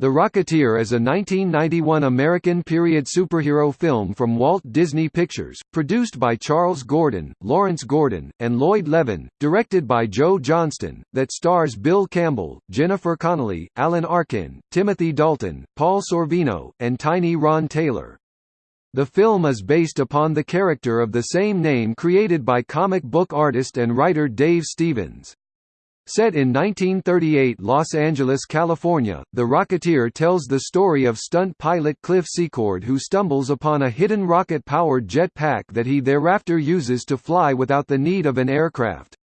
The Rocketeer is a 1991 American period superhero film from Walt Disney Pictures, produced by Charles Gordon, Lawrence Gordon, and Lloyd Levin, directed by Joe Johnston, that stars Bill Campbell, Jennifer Connelly, Alan Arkin, Timothy Dalton, Paul Sorvino, and Tiny Ron Taylor. The film is based upon the character of the same name created by comic book artist and writer Dave Stevens. Set in 1938 Los Angeles, California, The Rocketeer tells the story of stunt pilot Cliff Secord who stumbles upon a hidden rocket-powered jet pack that he thereafter uses to fly without the need of an aircraft.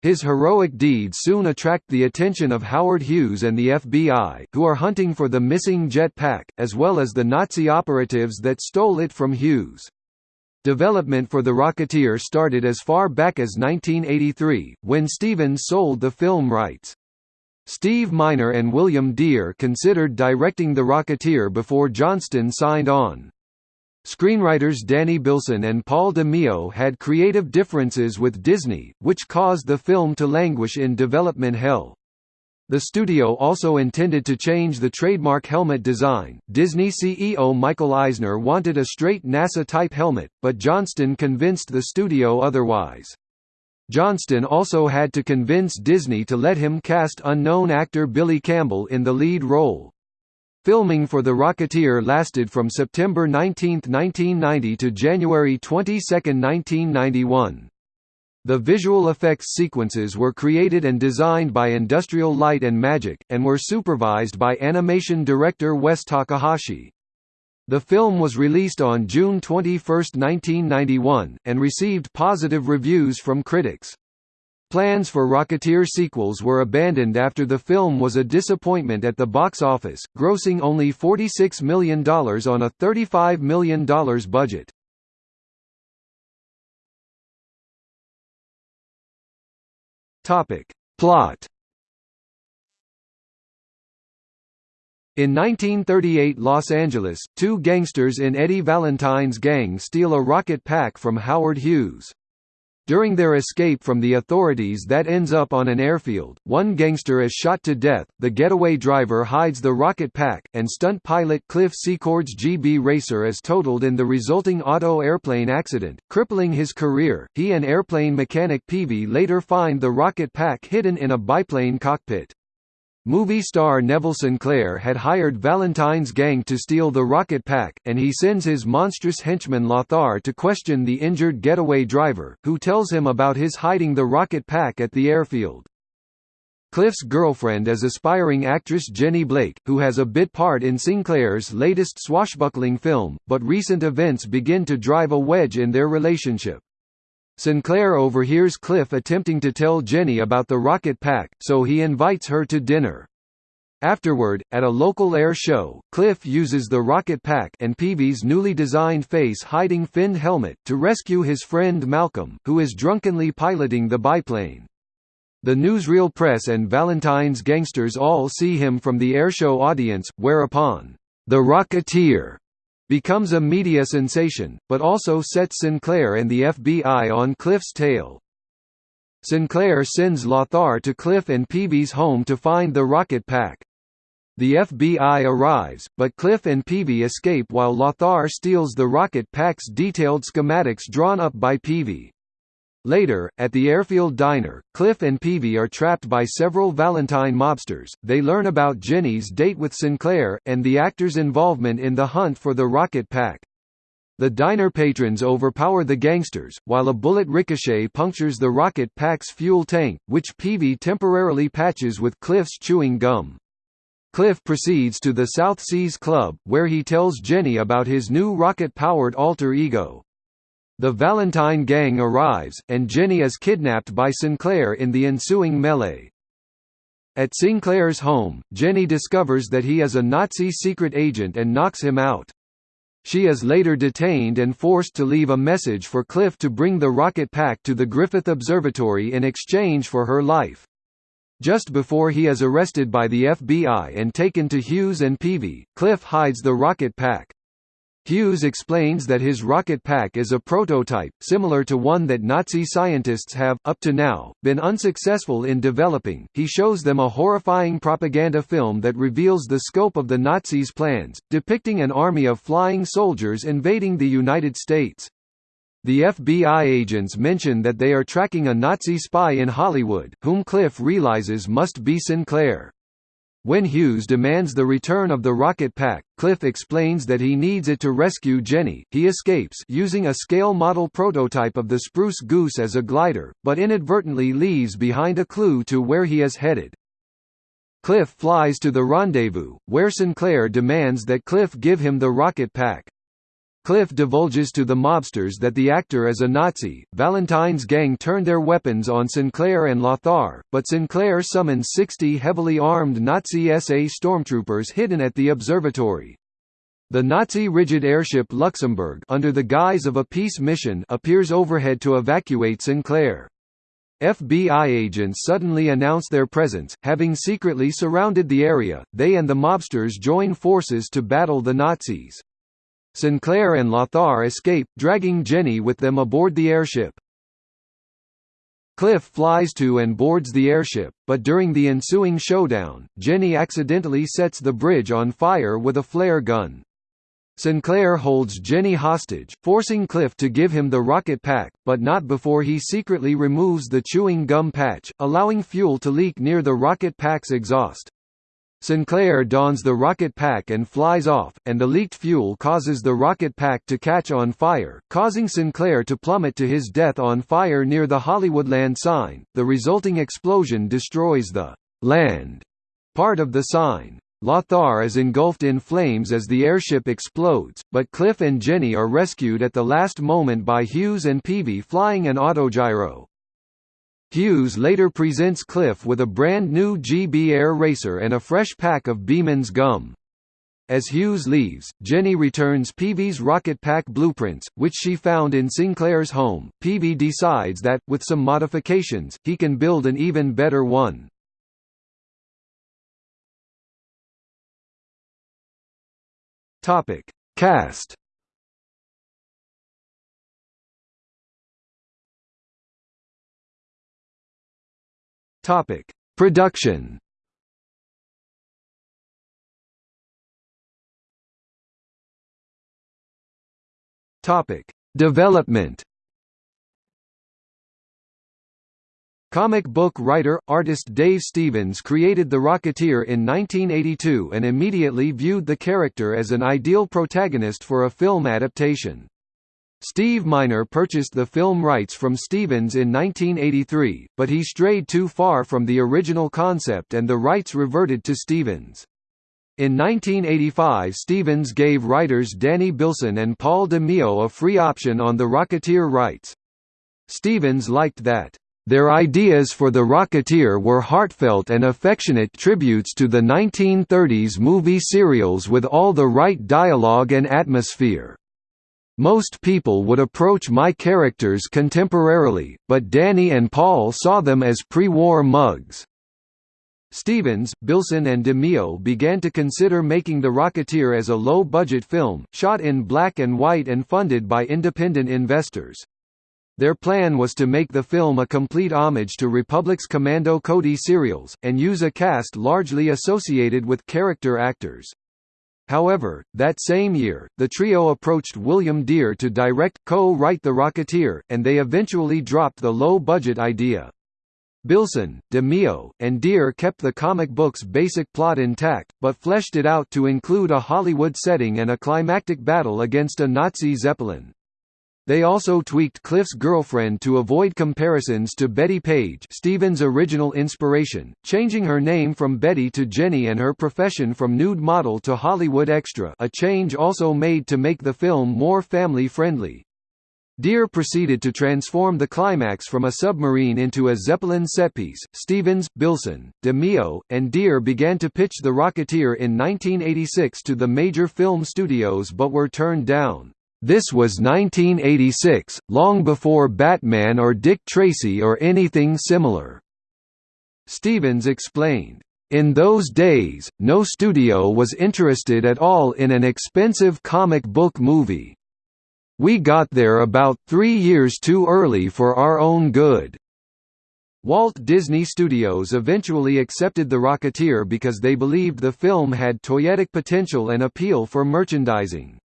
His heroic deeds soon attract the attention of Howard Hughes and the FBI, who are hunting for the missing jet pack, as well as the Nazi operatives that stole it from Hughes. Development for The Rocketeer started as far back as 1983, when Stevens sold the film rights. Steve Miner and William Dear considered directing The Rocketeer before Johnston signed on. Screenwriters Danny Bilson and Paul DeMeo had creative differences with Disney, which caused the film to languish in development hell. The studio also intended to change the trademark helmet design. Disney CEO Michael Eisner wanted a straight NASA-type helmet, but Johnston convinced the studio otherwise. Johnston also had to convince Disney to let him cast unknown actor Billy Campbell in the lead role. Filming for The Rocketeer lasted from September 19, 1990 to January 22, 1991. The visual effects sequences were created and designed by Industrial Light and Magic, and were supervised by animation director Wes Takahashi. The film was released on June 21, 1991, and received positive reviews from critics. Plans for Rocketeer sequels were abandoned after the film was a disappointment at the box office, grossing only $46 million on a $35 million budget. Topic. Plot In 1938 Los Angeles, two gangsters in Eddie Valentine's gang steal a rocket pack from Howard Hughes. During their escape from the authorities that ends up on an airfield, one gangster is shot to death, the getaway driver hides the rocket pack, and stunt pilot Cliff Secord's GB Racer is totaled in the resulting auto airplane accident, crippling his career. He and airplane mechanic Peavy later find the rocket pack hidden in a biplane cockpit. Movie star Neville Sinclair had hired Valentine's gang to steal the rocket pack, and he sends his monstrous henchman Lothar to question the injured getaway driver, who tells him about his hiding the rocket pack at the airfield. Cliff's girlfriend is aspiring actress Jenny Blake, who has a bit part in Sinclair's latest swashbuckling film, but recent events begin to drive a wedge in their relationship. Sinclair overhears Cliff attempting to tell Jenny about the rocket pack, so he invites her to dinner. Afterward, at a local air show, Cliff uses the rocket pack and Peavy's newly designed face-hiding finned helmet to rescue his friend Malcolm, who is drunkenly piloting the biplane. The newsreel press and Valentine's gangsters all see him from the airshow audience, whereupon, the Rocketeer becomes a media sensation, but also sets Sinclair and the FBI on Cliff's tail. Sinclair sends Lothar to Cliff and Peavy's home to find the rocket pack. The FBI arrives, but Cliff and Peavy escape while Lothar steals the rocket pack's detailed schematics drawn up by Peavy. Later, at the airfield diner, Cliff and Peavy are trapped by several Valentine mobsters. They learn about Jenny's date with Sinclair, and the actor's involvement in the hunt for the rocket pack. The diner patrons overpower the gangsters, while a bullet ricochet punctures the rocket pack's fuel tank, which Peavy temporarily patches with Cliff's chewing gum. Cliff proceeds to the South Seas Club, where he tells Jenny about his new rocket-powered alter ego. The Valentine gang arrives, and Jenny is kidnapped by Sinclair in the ensuing melee. At Sinclair's home, Jenny discovers that he is a Nazi secret agent and knocks him out. She is later detained and forced to leave a message for Cliff to bring the rocket pack to the Griffith Observatory in exchange for her life. Just before he is arrested by the FBI and taken to Hughes and Peavy, Cliff hides the rocket pack. Hughes explains that his rocket pack is a prototype, similar to one that Nazi scientists have, up to now, been unsuccessful in developing. He shows them a horrifying propaganda film that reveals the scope of the Nazis' plans, depicting an army of flying soldiers invading the United States. The FBI agents mention that they are tracking a Nazi spy in Hollywood, whom Cliff realizes must be Sinclair. When Hughes demands the return of the rocket pack, Cliff explains that he needs it to rescue Jenny. He escapes using a scale model prototype of the Spruce Goose as a glider, but inadvertently leaves behind a clue to where he is headed. Cliff flies to the rendezvous, where Sinclair demands that Cliff give him the rocket pack. Cliff divulges to the mobsters that the actor is a Nazi. Valentine's gang turned their weapons on Sinclair and Lothar, but Sinclair summons 60 heavily armed Nazi SA stormtroopers hidden at the observatory. The Nazi rigid airship Luxembourg under the guise of a peace mission appears overhead to evacuate Sinclair. FBI agents suddenly announce their presence, having secretly surrounded the area, they and the mobsters join forces to battle the Nazis. Sinclair and Lothar escape, dragging Jenny with them aboard the airship. Cliff flies to and boards the airship, but during the ensuing showdown, Jenny accidentally sets the bridge on fire with a flare gun. Sinclair holds Jenny hostage, forcing Cliff to give him the rocket pack, but not before he secretly removes the chewing gum patch, allowing fuel to leak near the rocket pack's exhaust. Sinclair dons the rocket pack and flies off, and the leaked fuel causes the rocket pack to catch on fire, causing Sinclair to plummet to his death on fire near the Hollywoodland sign. The resulting explosion destroys the land part of the sign. Lothar is engulfed in flames as the airship explodes, but Cliff and Jenny are rescued at the last moment by Hughes and Peavy flying an autogyro. Hughes later presents Cliff with a brand new GB Air Racer and a fresh pack of Beeman's gum. As Hughes leaves, Jenny returns Peavy's rocket pack blueprints, which she found in Sinclair's home. Peavy decides that, with some modifications, he can build an even better one. Topic: Cast Topic: Production. Topic: Development. Comic book writer, artist Dave Stevens created The Rocketeer in 1982 and immediately viewed the character as an ideal protagonist for a film adaptation. Steve Miner purchased the film rights from Stevens in 1983, but he strayed too far from the original concept and the rights reverted to Stevens. In 1985 Stevens gave writers Danny Bilson and Paul DeMeo a free option on the Rocketeer rights. Stevens liked that, "...their ideas for the Rocketeer were heartfelt and affectionate tributes to the 1930s movie serials with all the right dialogue and atmosphere." Most people would approach my characters contemporarily, but Danny and Paul saw them as pre-war mugs. Stevens, Bilson and DeMeo began to consider making The Rocketeer as a low-budget film, shot in black and white and funded by independent investors. Their plan was to make the film a complete homage to Republic's Commando Cody serials, and use a cast largely associated with character actors. However, that same year, the trio approached William Dear to direct, co-write The Rocketeer, and they eventually dropped the low-budget idea. Bilson, DeMeo, and Dear kept the comic book's basic plot intact, but fleshed it out to include a Hollywood setting and a climactic battle against a Nazi Zeppelin. They also tweaked Cliff's girlfriend to avoid comparisons to Bettie Page Stevens' original inspiration, changing her name from Betty to Jenny and her profession from nude model to Hollywood extra a change also made to make the film more family-friendly. Dear proceeded to transform the climax from a submarine into a Zeppelin setpiece. Stevens, Bilson, DeMeo, and Dear began to pitch The Rocketeer in 1986 to the major film studios but were turned down. This was 1986, long before Batman or Dick Tracy or anything similar. Stevens explained, In those days, no studio was interested at all in an expensive comic book movie. We got there about three years too early for our own good. Walt Disney Studios eventually accepted The Rocketeer because they believed the film had toyetic potential and appeal for merchandising.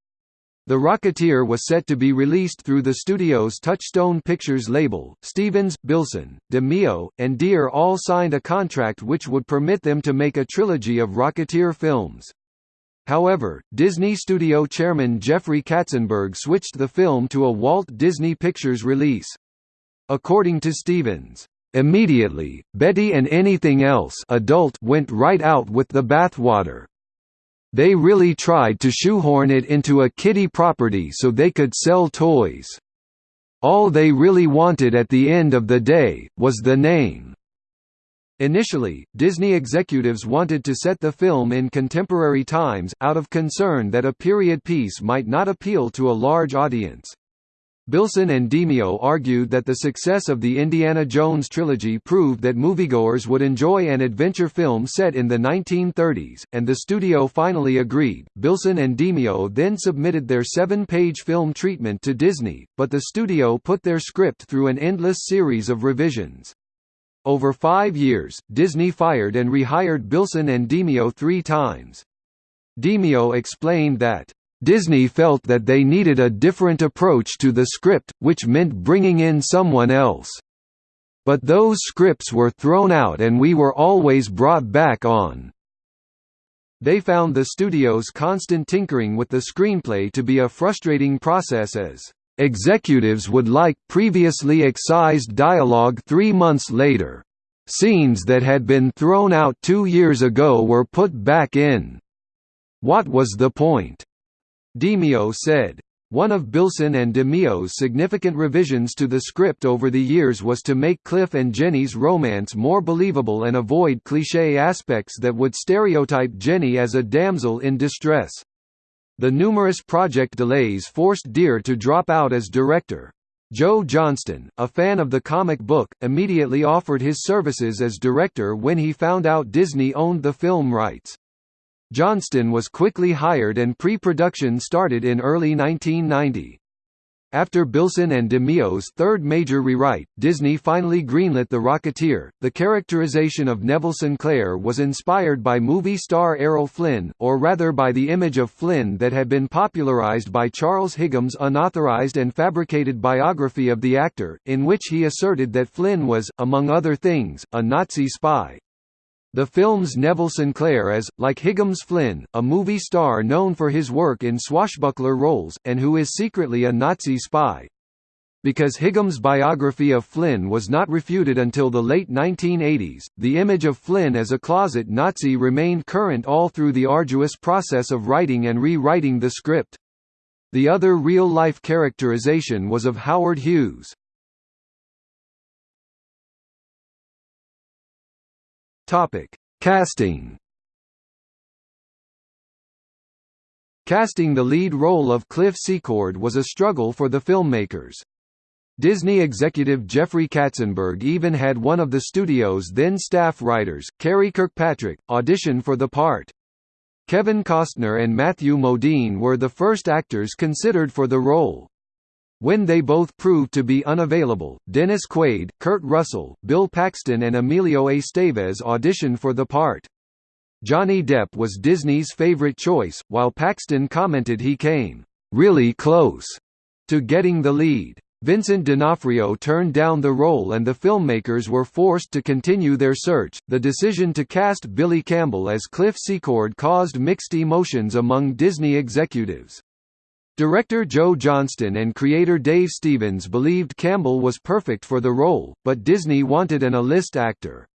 The Rocketeer was set to be released through the studio's Touchstone Pictures label. Stevens, Bilson, DeMeo, and Dear all signed a contract which would permit them to make a trilogy of Rocketeer films. However, Disney Studio chairman Jeffrey Katzenberg switched the film to a Walt Disney Pictures release. According to Stevens, Immediately, Betty and anything else adult went right out with the bathwater. They really tried to shoehorn it into a kiddie property so they could sell toys. All they really wanted at the end of the day, was the name. Initially, Disney executives wanted to set the film in contemporary times, out of concern that a period piece might not appeal to a large audience. Bilson and DeMeo argued that the success of the Indiana Jones trilogy proved that moviegoers would enjoy an adventure film set in the 1930s, and the studio finally agreed. Bilson and DeMeo then submitted their seven page film treatment to Disney, but the studio put their script through an endless series of revisions. Over five years, Disney fired and rehired Bilson and DeMeo three times. DeMeo explained that Disney felt that they needed a different approach to the script, which meant bringing in someone else. But those scripts were thrown out and we were always brought back on. They found the studio's constant tinkering with the screenplay to be a frustrating process as executives would like previously excised dialogue three months later. Scenes that had been thrown out two years ago were put back in. What was the point? DeMeo said. One of Bilson and DeMeo's significant revisions to the script over the years was to make Cliff and Jenny's romance more believable and avoid cliché aspects that would stereotype Jenny as a damsel in distress. The numerous project delays forced Dear to drop out as director. Joe Johnston, a fan of the comic book, immediately offered his services as director when he found out Disney owned the film rights. Johnston was quickly hired and pre-production started in early 1990. After Bilson and DeMeo's third major rewrite, Disney finally greenlit The Rocketeer. The characterization of Neville Sinclair was inspired by movie star Errol Flynn, or rather by the image of Flynn that had been popularized by Charles Higham's unauthorized and fabricated biography of the actor, in which he asserted that Flynn was, among other things, a Nazi spy. The film's Neville Sinclair is, like Higham's Flynn, a movie star known for his work in swashbuckler roles, and who is secretly a Nazi spy. Because Higham's biography of Flynn was not refuted until the late 1980s, the image of Flynn as a closet Nazi remained current all through the arduous process of writing and rewriting the script. The other real-life characterization was of Howard Hughes. Topic: Casting. Casting the lead role of Cliff Secord was a struggle for the filmmakers. Disney executive Jeffrey Katzenberg even had one of the studio's then staff writers, Karey Kirkpatrick, audition for the part. Kevin Costner and Matthew Modine were the first actors considered for the role. When they both proved to be unavailable, Dennis Quaid, Kurt Russell, Bill Paxton and Emilio Estevez auditioned for the part. Johnny Depp was Disney's favorite choice, while Paxton commented he came, "...really close," to getting the lead. Vincent D'Onofrio turned down the role and the filmmakers were forced to continue their search. The decision to cast Billy Campbell as Cliff Secord caused mixed emotions among Disney executives. Director Joe Johnston and creator Dave Stevens believed Campbell was perfect for the role, but Disney wanted an A-list actor.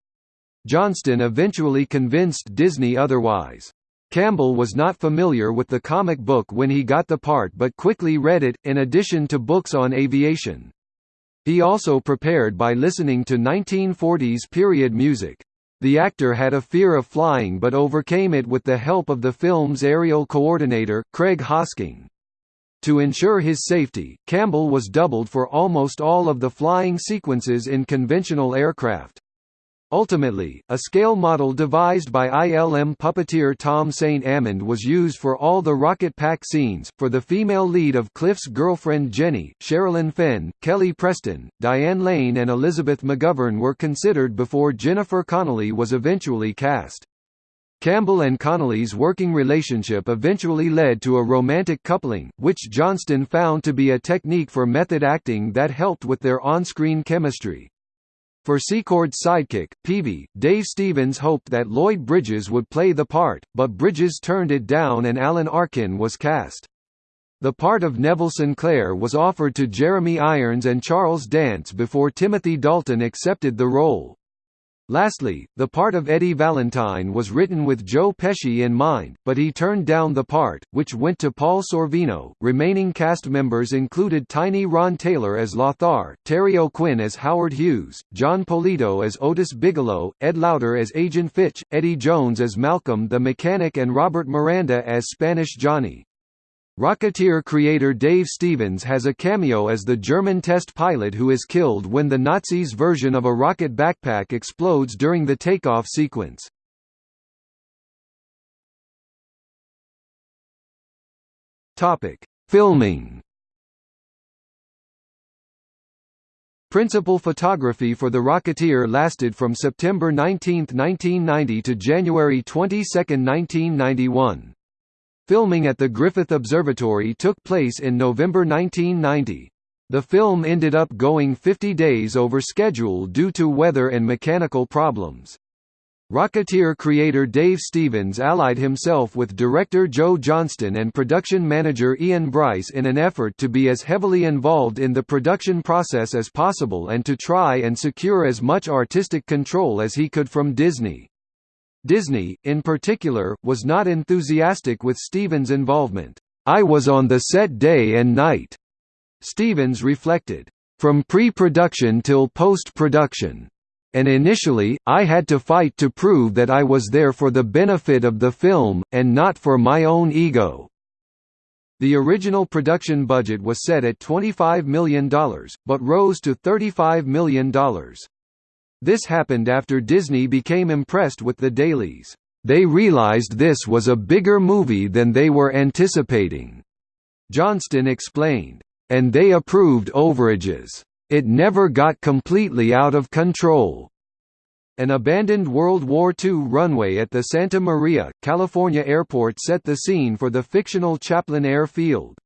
Johnston eventually convinced Disney otherwise. Campbell was not familiar with the comic book when he got the part but quickly read it, in addition to books on aviation. He also prepared by listening to 1940s period music. The actor had a fear of flying but overcame it with the help of the film's aerial coordinator, Craig Hosking. To ensure his safety, Campbell was doubled for almost all of the flying sequences in conventional aircraft. Ultimately, a scale model devised by ILM puppeteer Tom St. Amand was used for all the Rocket Pack scenes. For the female lead of Cliff's girlfriend Jenny, Sherilyn Fenn, Kelly Preston, Diane Lane, and Elizabeth McGovern were considered before Jennifer Connelly was eventually cast. Campbell and Connelly's working relationship eventually led to a romantic coupling, which Johnston found to be a technique for method acting that helped with their on-screen chemistry. For Secord's sidekick, Peavy, Dave Stevens hoped that Lloyd Bridges would play the part, but Bridges turned it down and Alan Arkin was cast. The part of Neville Sinclair was offered to Jeremy Irons and Charles Dance before Timothy Dalton accepted the role. Lastly, the part of Eddie Valentine was written with Joe Pesci in mind, but he turned down the part, which went to Paul Sorvino. Remaining cast members included Tiny Ron Taylor as Lothar, Terry O'Quinn as Howard Hughes, Jon Polito as Otis Bigelow, Ed Lauter as Agent Fitch, Eddie Jones as Malcolm the Mechanic and Robert Miranda as Spanish Johnny. Rocketeer creator Dave Stevens has a cameo as the German test pilot who is killed when the Nazis' version of a rocket backpack explodes during the takeoff sequence. Topic: Filming. Principal photography for The Rocketeer lasted from September 19, 1990 to January 22, 1991. Filming at the Griffith Observatory took place in November 1990. The film ended up going 50 days over schedule due to weather and mechanical problems. Rocketeer creator Dave Stevens allied himself with director Joe Johnston and production manager Ian Bryce in an effort to be as heavily involved in the production process as possible and to try and secure as much artistic control as he could from Disney. Disney, in particular, was not enthusiastic with Stevens' involvement. I was on the set day and night, Stevens reflected, from pre-production till post-production. And initially, I had to fight to prove that I was there for the benefit of the film, and not for my own ego. The original production budget was set at $25 million, but rose to $35 million. This happened after Disney became impressed with the dailies. They realized this was a bigger movie than they were anticipating. Johnston explained, and they approved overages. It never got completely out of control. An abandoned World War II runway at the Santa Maria, California airport set the scene for the fictional Chaplin Air Field.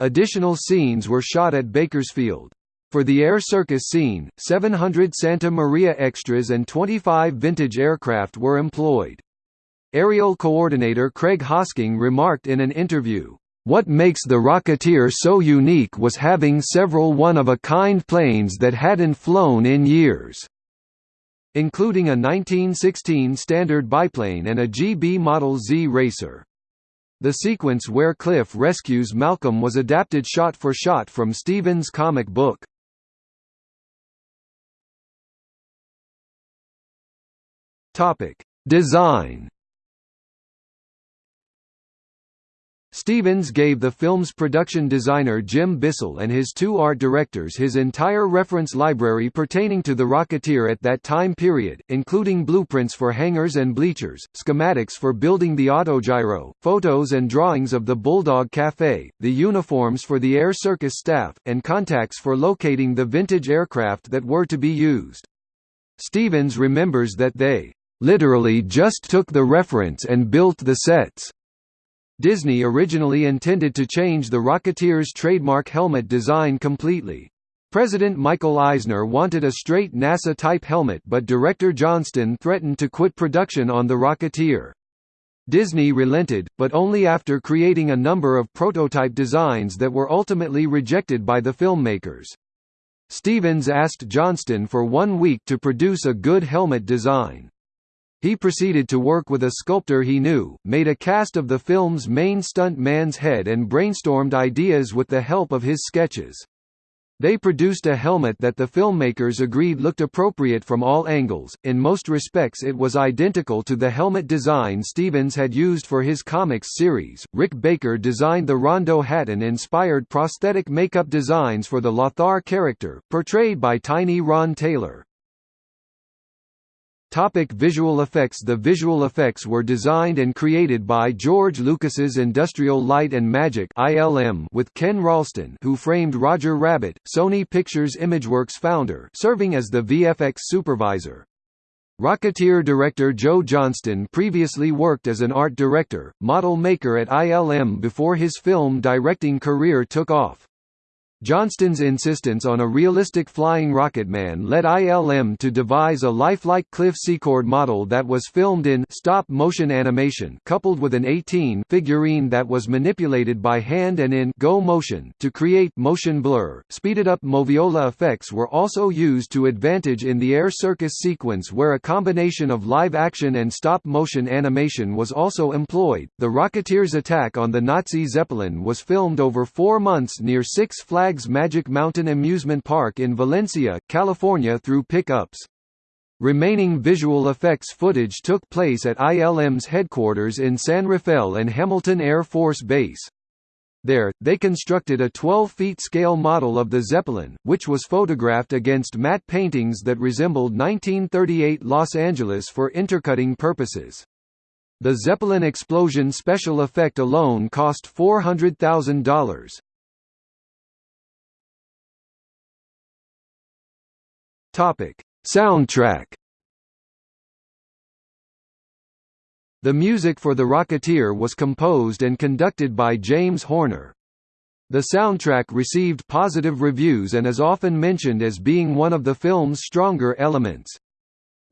Additional scenes were shot at Bakersfield. For the air circus scene, 700 Santa Maria extras and 25 vintage aircraft were employed. Aerial coordinator Craig Hosking remarked in an interview, "...what makes the Rocketeer so unique was having several one-of-a-kind planes that hadn't flown in years." including a 1916 standard biplane and a GB Model Z racer. The sequence where Cliff rescues Malcolm was adapted shot for shot from Stevens' comic book. Topic: Design. Stevens gave the film's production designer Jim Bissell and his two art directors his entire reference library pertaining to the Rocketeer at that time period, including blueprints for hangars and bleachers, schematics for building the autogyro, photos and drawings of the Bulldog Cafe, the uniforms for the air circus staff, and contacts for locating the vintage aircraft that were to be used. Stevens remembers that they literally just took the reference and built the sets. Disney originally intended to change the Rocketeer's trademark helmet design completely. President Michael Eisner wanted a straight NASA-type helmet but director Johnston threatened to quit production on the Rocketeer. Disney relented, but only after creating a number of prototype designs that were ultimately rejected by the filmmakers. Stevens asked Johnston for one week to produce a good helmet design. He proceeded to work with a sculptor he knew, made a cast of the film's main stunt man's head and brainstormed ideas with the help of his sketches. They produced a helmet that the filmmakers agreed looked appropriate from all angles, in most respects it was identical to the helmet design Stevens had used for his comics series. Rick Baker designed the Rondo Hatton-inspired prosthetic makeup designs for the Lothar character, portrayed by Tiny Ron Taylor. Topic visual effects The visual effects were designed and created by George Lucas's Industrial Light and Magic (ILM) with Ken Ralston, who framed Roger Rabbit, Sony Pictures Imageworks founder, serving as the VFX supervisor. Rocketeer director Joe Johnston previously worked as an art director, model maker at ILM before his film directing career took off. Johnston's insistence on a realistic flying rocketman led ILM to devise a lifelike Cliff Secord model that was filmed in stop-motion animation coupled with an 18 figurine that was manipulated by hand and in go motion to create motion blur. Speeded-up moviola effects were also used to advantage in the air circus sequence where a combination of live action and stop-motion animation was also employed. The Rocketeer's attack on the Nazi Zeppelin was filmed over four months near Six Flags Flags Magic Mountain Amusement Park in Valencia, California through pickups. Remaining visual effects footage took place at ILM's headquarters in San Rafael and Hamilton Air Force Base. There, they constructed a 12-feet scale model of the Zeppelin, which was photographed against matte paintings that resembled 1938 Los Angeles for intercutting purposes. The Zeppelin explosion special effect alone cost $400,000. Topic: Soundtrack. The music for The Rocketeer was composed and conducted by James Horner. The soundtrack received positive reviews and is often mentioned as being one of the film's stronger elements.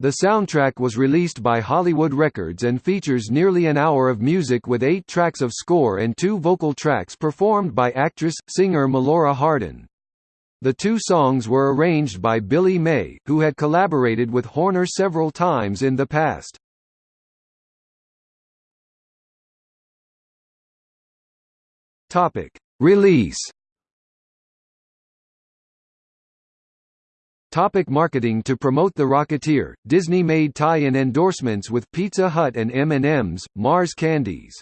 The soundtrack was released by Hollywood Records and features nearly an hour of music with eight tracks of score and two vocal tracks performed by actress-singer Melora Hardin. The two songs were arranged by Billy May, who had collaborated with Horner several times in the past. Topic: Release. Topic marketing To promote The Rocketeer, Disney made tie-in endorsements with Pizza Hut and M&M's, Mars Candies.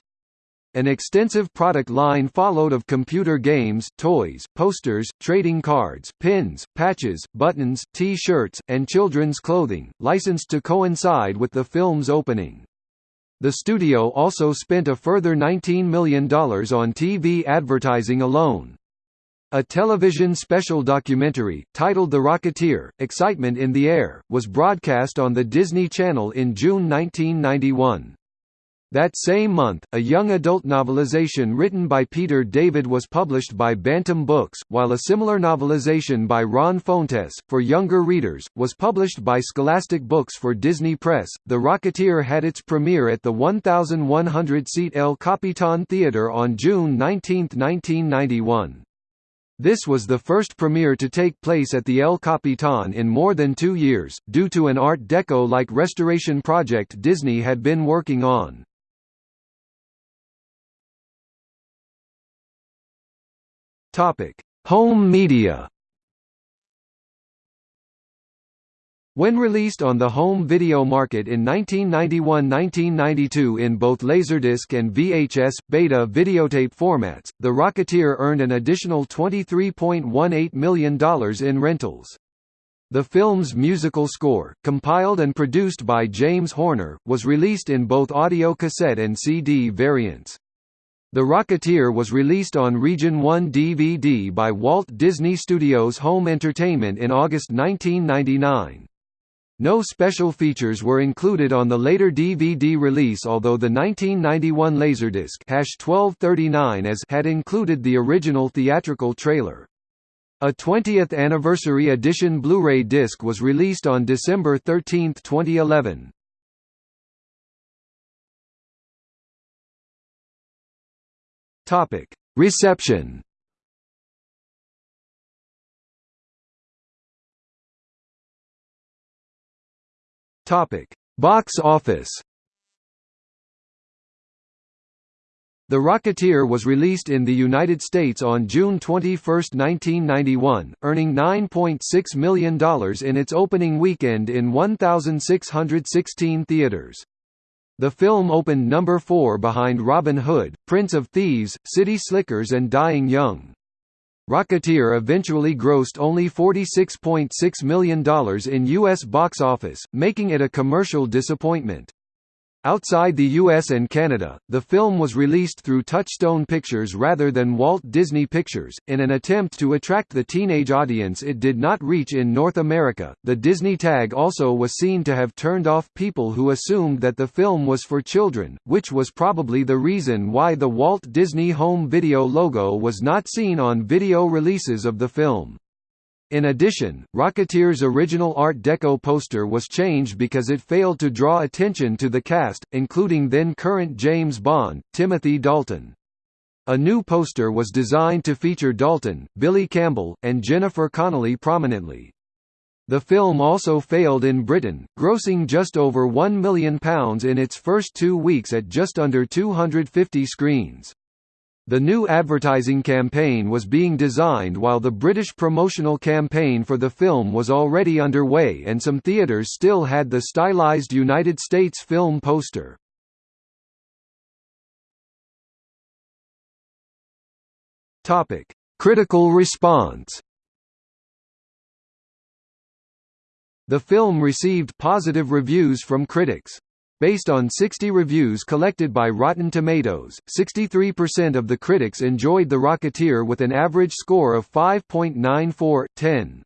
An extensive product line followed of computer games, toys, posters, trading cards, pins, patches, buttons, T-shirts, and children's clothing, licensed to coincide with the film's opening. The studio also spent a further $19 million on TV advertising alone. A television special documentary, titled The Rocketeer, Excitement in the Air, was broadcast on the Disney Channel in June 1991. That same month, a young adult novelization written by Peter David was published by Bantam Books, while a similar novelization by Ron Fontes, for younger readers, was published by Scholastic Books for Disney Press. The Rocketeer had its premiere at the 1,100-seat El Capitan Theater on June 19, 1991. This was the first premiere to take place at the El Capitan in more than two years, due to an Art Deco-like restoration project Disney had been working on. Topic: Home media. When released on the home video market in 1991–1992 in both Laserdisc and VHS, beta videotape formats, The Rocketeer earned an additional $23.18 million in rentals. The film's musical score, compiled and produced by James Horner, was released in both audio cassette and CD variants. The Rocketeer was released on Region 1 DVD by Walt Disney Studios Home Entertainment in August 1999. No special features were included on the later DVD release although the 1991 Laserdisc 1239 as had included the original theatrical trailer. A 20th anniversary edition Blu-ray disc was released on December 13, 2011. Topic: Reception. Topic: Box office. The Rocketeer was released in the United States on June 21, 1991, earning $9.6 million in its opening weekend in 1,616 theaters. The film opened number 4 behind Robin Hood, Prince of Thieves, City Slickers and Dying Young. Rocketeer eventually grossed only $46.6 million in U.S. box office, making it a commercial disappointment. Outside the US and Canada, the film was released through Touchstone Pictures rather than Walt Disney Pictures, in an attempt to attract the teenage audience it did not reach in North America. The Disney tag also was seen to have turned off people who assumed that the film was for children, which was probably the reason why the Walt Disney Home Video logo was not seen on video releases of the film. In addition, Rocketeer's original Art Deco poster was changed because it failed to draw attention to the cast, including then-current James Bond, Timothy Dalton. A new poster was designed to feature Dalton, Billy Campbell, and Jennifer Connelly prominently. The film also failed in Britain, grossing just over £1 million in its first two weeks at just under 250 screens. The new advertising campaign was being designed while the British promotional campaign for the film was already underway and some theatres still had the stylized United States film poster. Critical response The film received positive reviews from critics. Based on 60 reviews collected by Rotten Tomatoes, 63% of the critics enjoyed The Rocketeer with an average score of 5.94 10.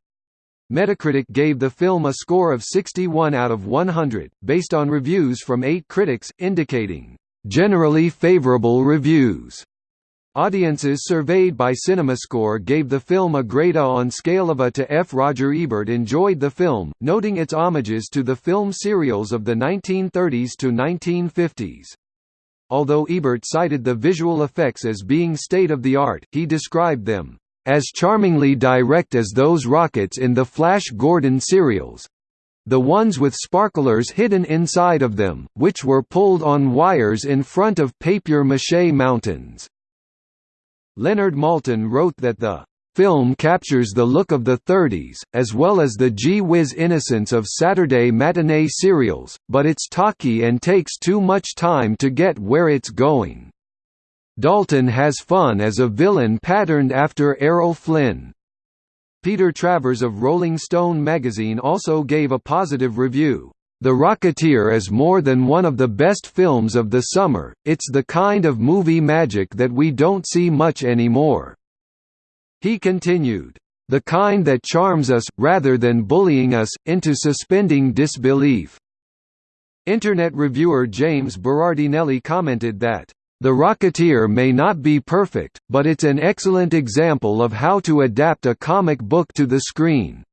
Metacritic gave the film a score of 61 out of 100, based on reviews from eight critics, indicating, "...generally favorable reviews." Audiences surveyed by CinemaScore gave the film a grade A on scale of A to F. Roger Ebert enjoyed the film, noting its homages to the film serials of the 1930s to 1950s. Although Ebert cited the visual effects as being state-of-the-art, he described them, "...as charmingly direct as those rockets in the Flash Gordon serials, the ones with sparklers hidden inside of them, which were pulled on wires in front of papier-mâché mountains." Leonard Maltin wrote that the film captures the look of the 30s, as well as the gee-whiz innocence of Saturday matinee serials, but it's talky and takes too much time to get where it's going. Dalton has fun as a villain patterned after Errol Flynn. Peter Travers of Rolling Stone magazine also gave a positive review. The Rocketeer is more than one of the best films of the summer, it's the kind of movie magic that we don't see much anymore." He continued, "...the kind that charms us, rather than bullying us, into suspending disbelief." Internet reviewer James Berardinelli commented that, "...The Rocketeer may not be perfect, but it's an excellent example of how to adapt a comic book to the screen."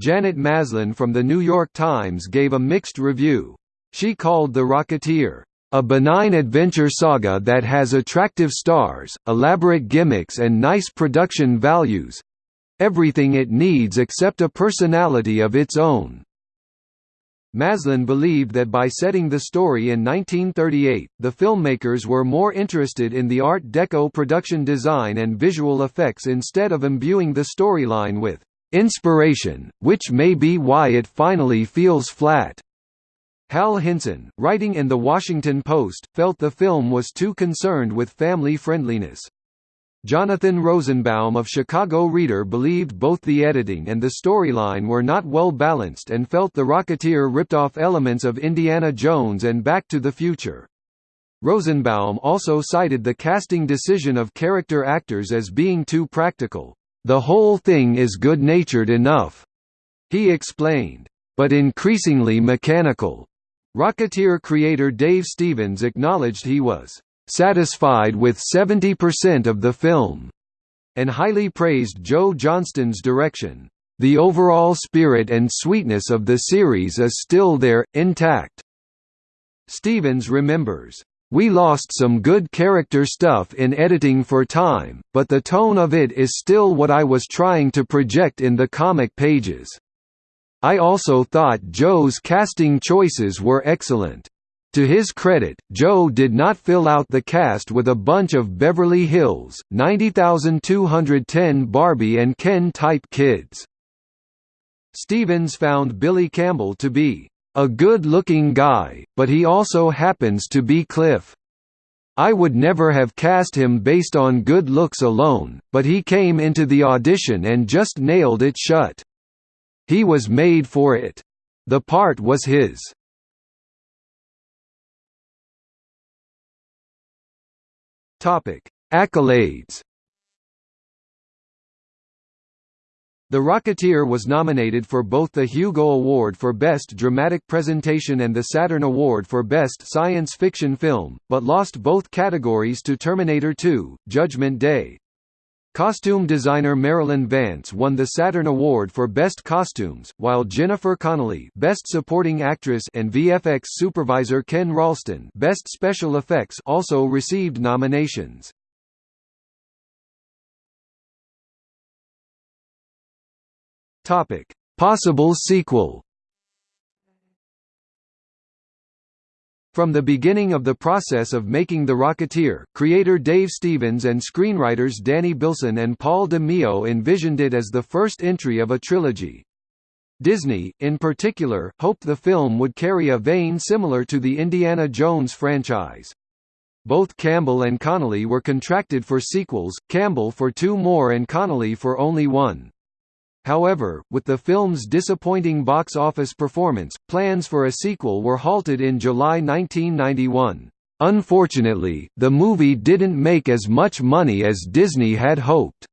Janet Maslin from The New York Times gave a mixed review. She called The Rocketeer, "...a benign adventure saga that has attractive stars, elaborate gimmicks and nice production values—everything it needs except a personality of its own." Maslin believed that by setting the story in 1938, the filmmakers were more interested in the Art Deco production design and visual effects instead of imbuing the storyline with inspiration, which may be why it finally feels flat. Hal Hinson, writing in The Washington Post, felt the film was too concerned with family friendliness. Jonathan Rosenbaum of Chicago Reader believed both the editing and the storyline were not well balanced and felt The Rocketeer ripped off elements of Indiana Jones and Back to the Future. Rosenbaum also cited the casting decision of character actors as being too practical. The whole thing is good-natured enough, he explained, but increasingly mechanical. Rocketeer creator Dave Stevens acknowledged he was satisfied with 70% of the film, and highly praised Joe Johnston's direction. The overall spirit and sweetness of the series is still there, intact. Stevens remembers, we lost some good character stuff in editing for time, but the tone of it is still what I was trying to project in the comic pages. I also thought Joe's casting choices were excellent. To his credit, Joe did not fill out the cast with a bunch of Beverly Hills, 90210 Barbie and Ken-type kids. Stevens found Billy Campbell to be a good-looking guy, but he also happens to be Cliff. I would never have cast him based on good looks alone, but he came into the audition and just nailed it shut. He was made for it. The part was his. Topic: Accolades. The Rocketeer was nominated for both the Hugo Award for Best Dramatic Presentation and the Saturn Award for Best Science Fiction Film, but lost both categories to Terminator 2: Judgment Day. Costume designer Marilyn Vance won the Saturn Award for Best Costumes, while Jennifer Connelly Best Supporting Actress and VFX supervisor Ken Ralston Best Special Effects also received nominations. Topic: Possible sequel. From the beginning of the process of making The Rocketeer, creator Dave Stevens and screenwriters Danny Bilson and Paul DeMeo envisioned it as the first entry of a trilogy. Disney, in particular, hoped the film would carry a vein similar to the Indiana Jones franchise. Both Campbell and Connelly were contracted for sequels, Campbell for two more and Connelly for only one. However, with the film's disappointing box office performance, plans for a sequel were halted in July 1991. Unfortunately, the movie didn't make as much money as Disney had hoped.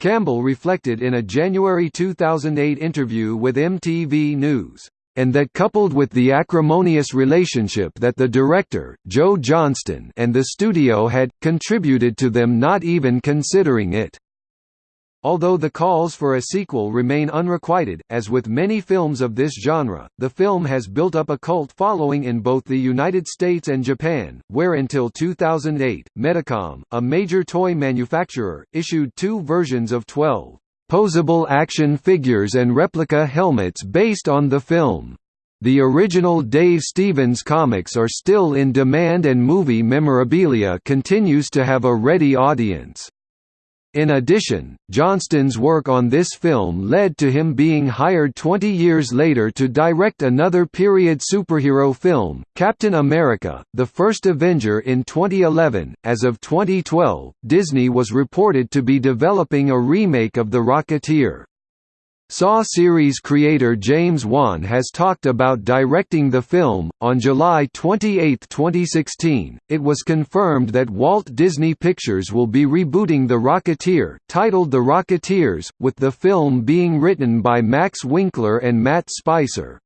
Campbell reflected in a January 2008 interview with MTV News, and that coupled with the acrimonious relationship that the director, Joe Johnston and the studio had, contributed to them not even considering it. Although the calls for a sequel remain unrequited, as with many films of this genre, the film has built up a cult following in both the United States and Japan, where until 2008, Medicom, a major toy manufacturer, issued two versions of 12 posable action figures and replica helmets based on the film. The original Dave Stevens comics are still in demand and movie memorabilia continues to have a ready audience. In addition, Johnston's work on this film led to him being hired 20 years later to direct another period superhero film, Captain America: The First Avenger in 2011. As of 2012, Disney was reported to be developing a remake of The Rocketeer. Saw series creator James Wan has talked about directing the film. On July 28, 2016, it was confirmed that Walt Disney Pictures will be rebooting The Rocketeer, titled The Rocketeers, with the film being written by Max Winkler and Matt Spicer.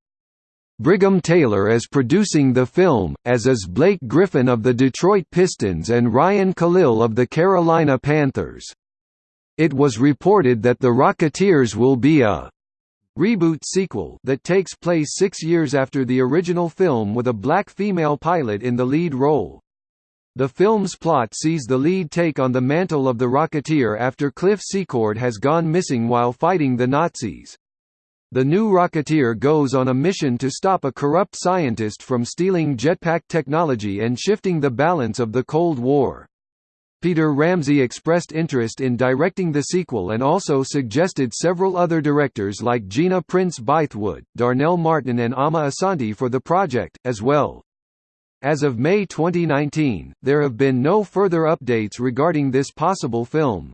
Brigham Taylor is producing the film, as is Blake Griffin of the Detroit Pistons and Ryan Kalil of the Carolina Panthers. It was reported that The Rocketeers will be a reboot sequel that takes place six years after the original film with a black female pilot in the lead role. The film's plot sees the lead take on the mantle of the Rocketeer after Cliff Secord has gone missing while fighting the Nazis. The new Rocketeer goes on a mission to stop a corrupt scientist from stealing jetpack technology and shifting the balance of the Cold War. Peter Ramsey expressed interest in directing the sequel and also suggested several other directors like Gina Prince Bythewood, Darnell Martin and Amma Asante for the project, as well. As of May 2019, there have been no further updates regarding this possible film.